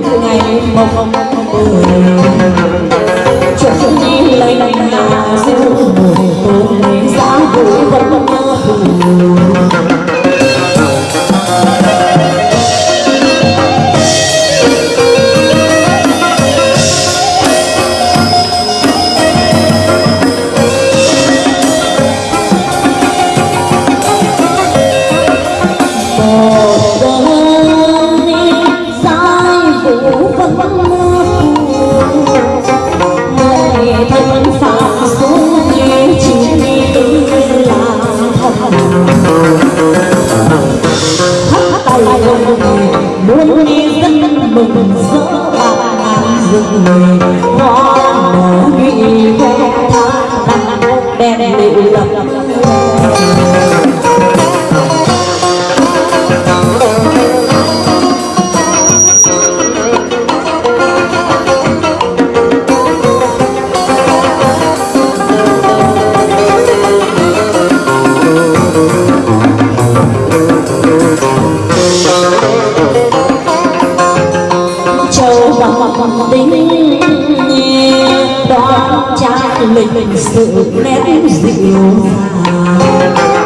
ngày mong không muốn đi dân mừng rỡ bạc ngàn rừng người hoa nở nhụy khoe than đèn lệ lập lại lệnh sự nét rượu phà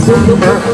Zumba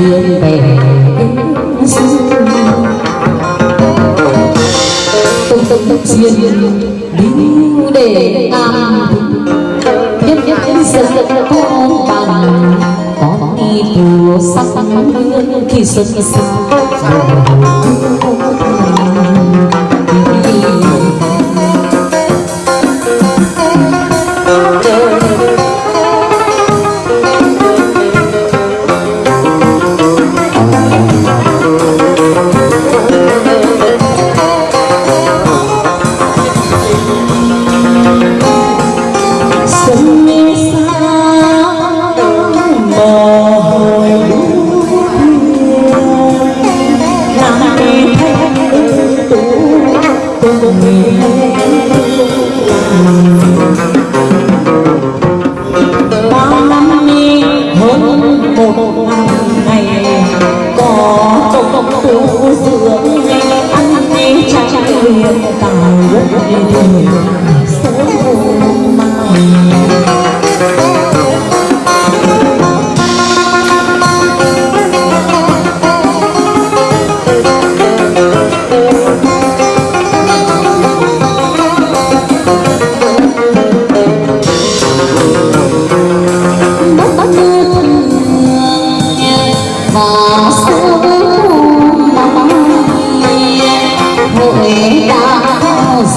duyên về đến xưa tung tung duyên níu để nam biết biết dần dần con bằng có đi mùa sắc sắc khi xuân xa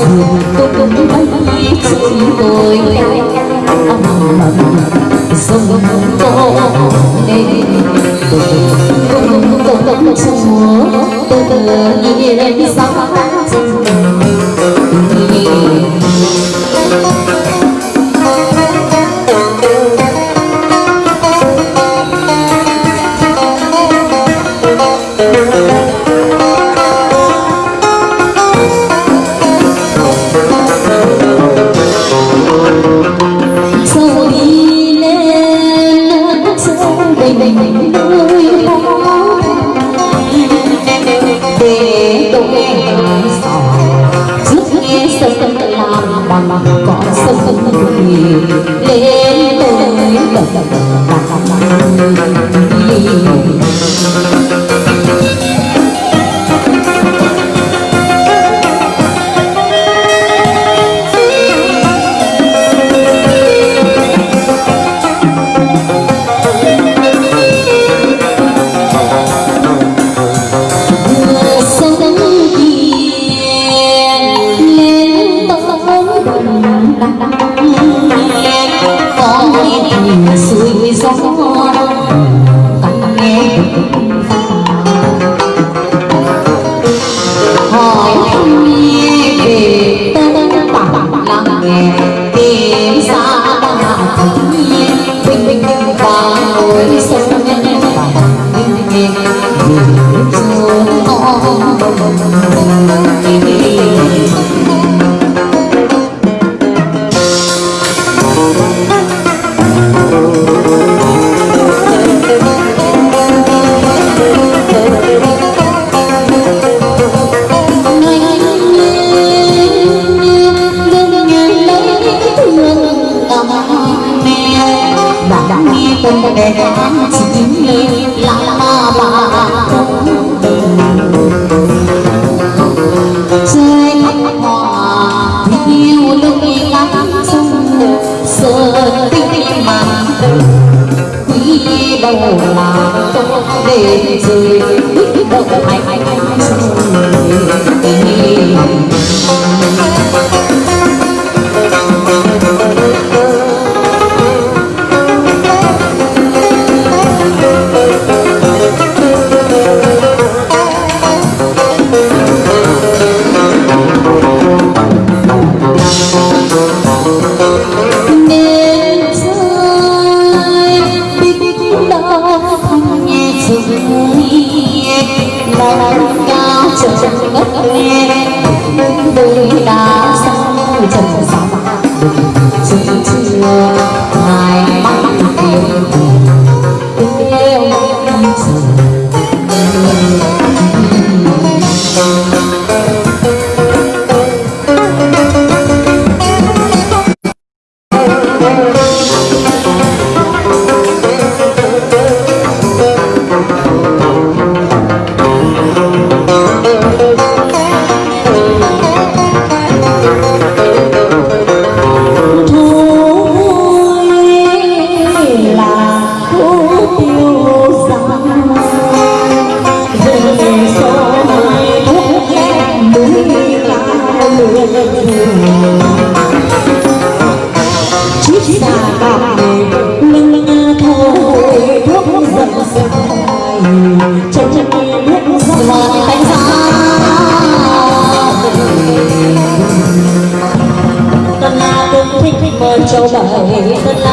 dường tôi cũng thấy chúng tôi dòng cô nên tôi cũng cũng cũng trong múa tôi tự bằng cỏ sông đời quý đâu mà không để rơi quý đâu mà này. 哎